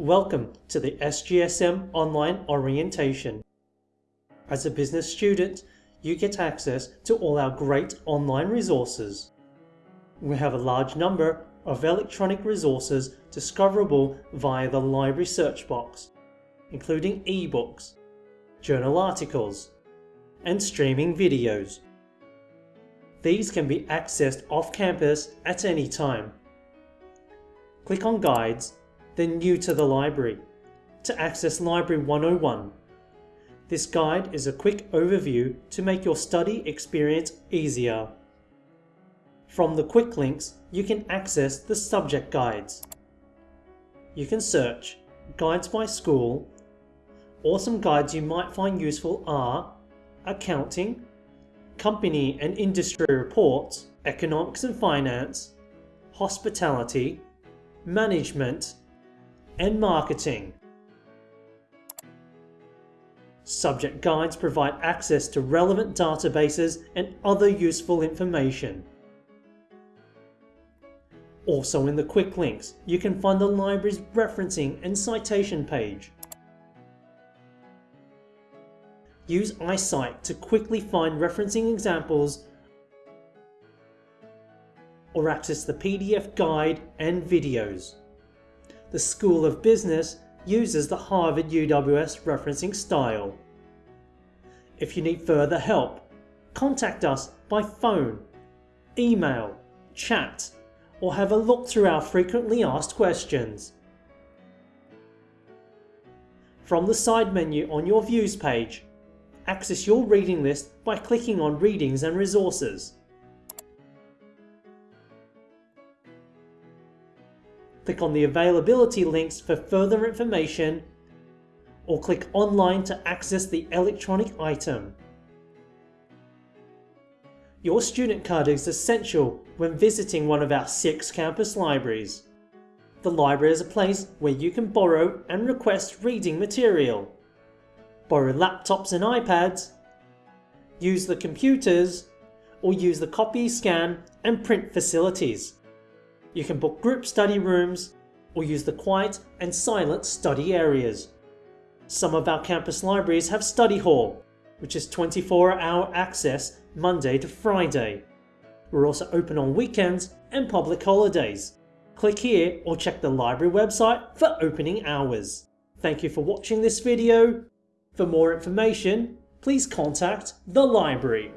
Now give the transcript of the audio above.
Welcome to the SGSM Online Orientation. As a business student, you get access to all our great online resources. We have a large number of electronic resources discoverable via the library search box, including ebooks, journal articles, and streaming videos. These can be accessed off campus at any time. Click on Guides then New to the Library to access Library 101. This guide is a quick overview to make your study experience easier. From the quick links, you can access the subject guides. You can search Guides by School, or some guides you might find useful are Accounting, Company and Industry Reports, Economics and Finance, Hospitality, Management, and marketing. Subject guides provide access to relevant databases and other useful information. Also in the quick links, you can find the library's referencing and citation page. Use iCite to quickly find referencing examples or access the PDF guide and videos the School of Business uses the Harvard UWS referencing style. If you need further help, contact us by phone, email, chat, or have a look through our frequently asked questions. From the side menu on your vUWS page, access your reading list by clicking on Readings and Resources. Click on the availability links for further information or click online to access the electronic item. Your student card is essential when visiting one of our six campus libraries. The library is a place where you can borrow and request reading material, borrow laptops and iPads, use the computers, or use the copy, scan and print facilities. You can book group study rooms or use the quiet and silent study areas. Some of our campus libraries have study hall, which is 24 hour access Monday to Friday. We're also open on weekends and public holidays. Click here or check the library website for opening hours. Thank you for watching this video. For more information, please contact the library.